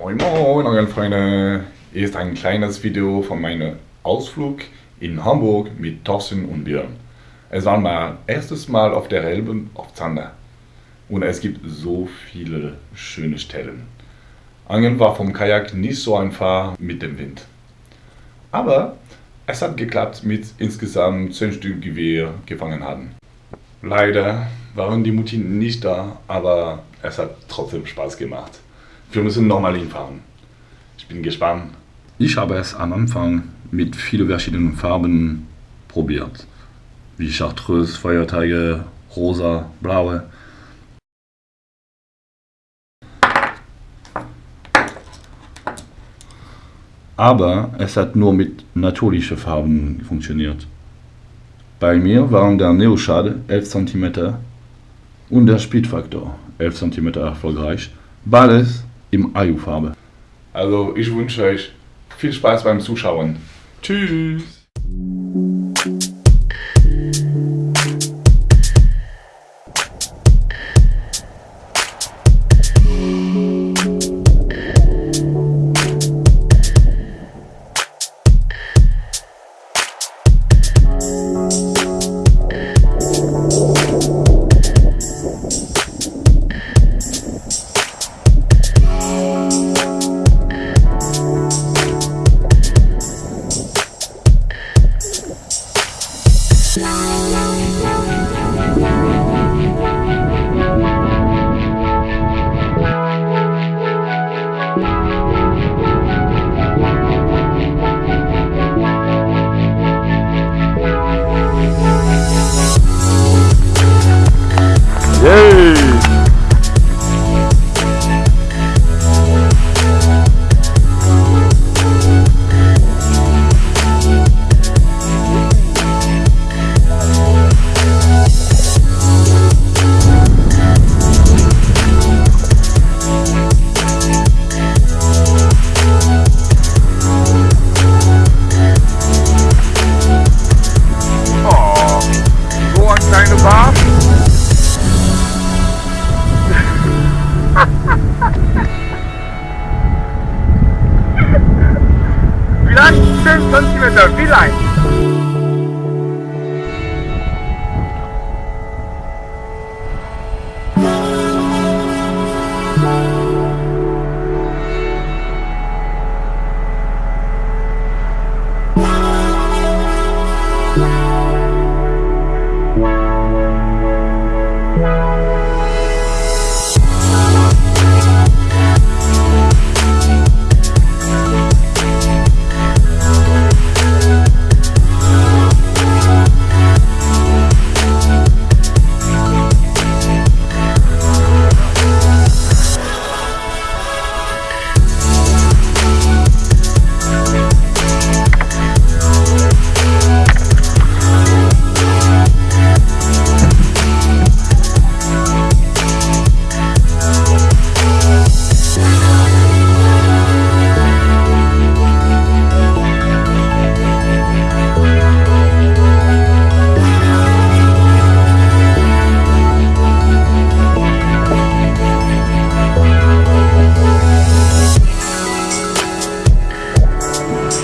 Moin Moin Angelfreunde! Hier ist ein kleines Video von meinem Ausflug in Hamburg mit Thorsten und Björn. Es war mein erstes Mal auf der Elbe auf Zander und es gibt so viele schöne Stellen. Angeln war vom Kajak nicht so einfach mit dem Wind. Aber es hat geklappt mit insgesamt 10 Stück, wir gefangen hatten. Leider waren die Mutti nicht da, aber es hat trotzdem Spaß gemacht. Wir müssen nochmal hinfahren. Ich bin gespannt. Ich habe es am Anfang mit vielen verschiedenen Farben probiert. Wie Chartreuse, Feuerteige, rosa, blaue. Aber es hat nur mit natürlichen Farben funktioniert. Bei mir waren der Neoshad 11 cm und der Speedfaktor 11 cm erfolgreich, beides im Ayu-Farbe. Also ich wünsche euch viel Spaß beim Zuschauen. Tschüss! exact same centimeter, V-line.